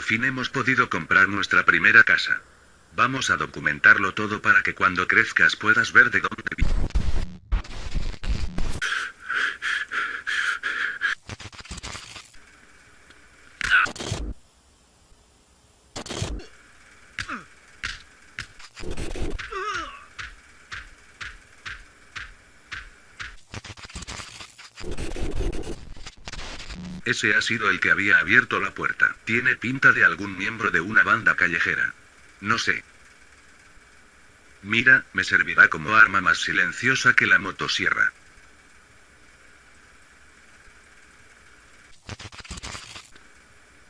fin hemos podido comprar nuestra primera casa. Vamos a documentarlo todo para que cuando crezcas puedas ver de dónde vi. Ese ha sido el que había abierto la puerta. Tiene pinta de algún miembro de una banda callejera. No sé. Mira, me servirá como arma más silenciosa que la motosierra.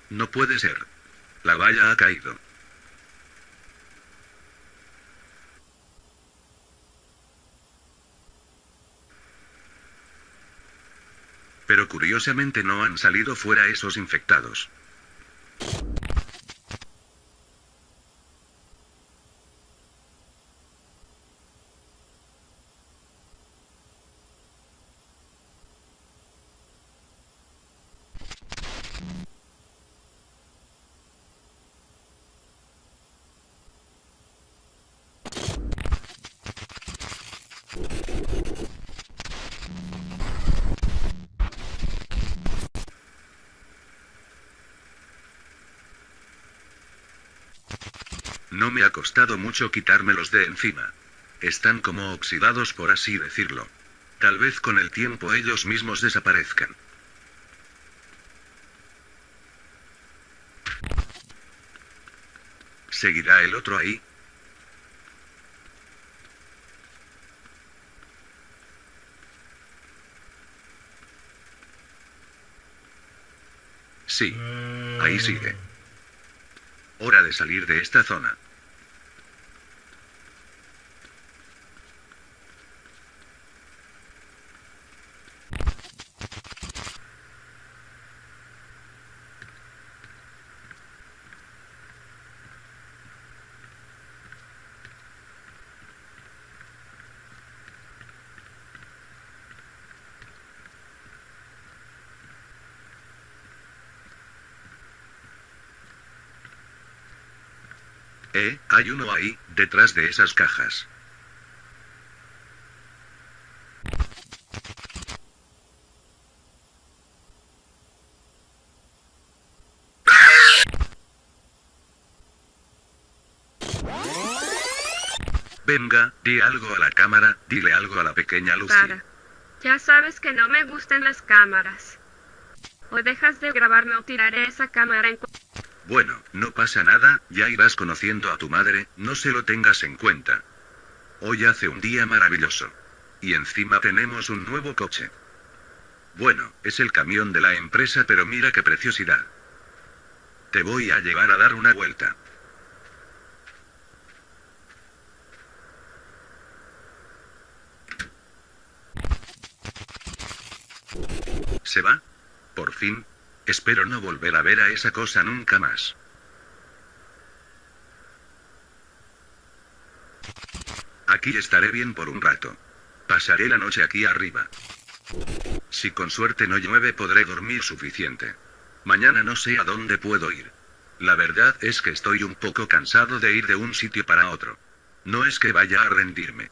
No puede ser. La valla ha caído. Pero curiosamente no han salido fuera esos infectados. No me ha costado mucho quitármelos de encima. Están como oxidados por así decirlo. Tal vez con el tiempo ellos mismos desaparezcan. ¿Seguirá el otro ahí? Sí. Ahí sigue. Hora de salir de esta zona. Eh, hay uno ahí, detrás de esas cajas. Venga, di algo a la cámara, dile algo a la pequeña Lucy. Ya sabes que no me gustan las cámaras. O dejas de grabarme o tiraré esa cámara en... Bueno, no pasa nada, ya irás conociendo a tu madre, no se lo tengas en cuenta. Hoy hace un día maravilloso. Y encima tenemos un nuevo coche. Bueno, es el camión de la empresa, pero mira qué preciosidad. Te voy a llevar a dar una vuelta. ¿Se va? Por fin. Espero no volver a ver a esa cosa nunca más. Aquí estaré bien por un rato. Pasaré la noche aquí arriba. Si con suerte no llueve podré dormir suficiente. Mañana no sé a dónde puedo ir. La verdad es que estoy un poco cansado de ir de un sitio para otro. No es que vaya a rendirme.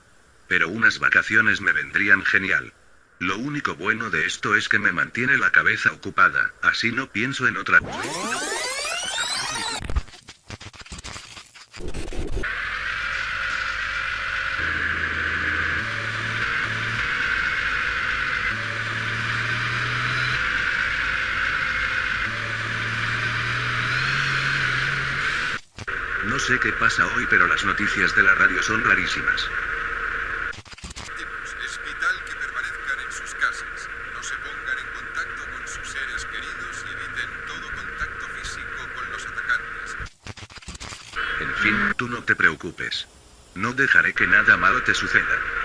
Pero unas vacaciones me vendrían genial. Lo único bueno de esto es que me mantiene la cabeza ocupada, así no pienso en otra cosa. No sé qué pasa hoy, pero las noticias de la radio son rarísimas. Es vital que permanezcan en sus casas, no se pongan en contacto con sus seres queridos y eviten todo contacto físico con los atacantes. En fin, tú no te preocupes. No dejaré que nada malo te suceda.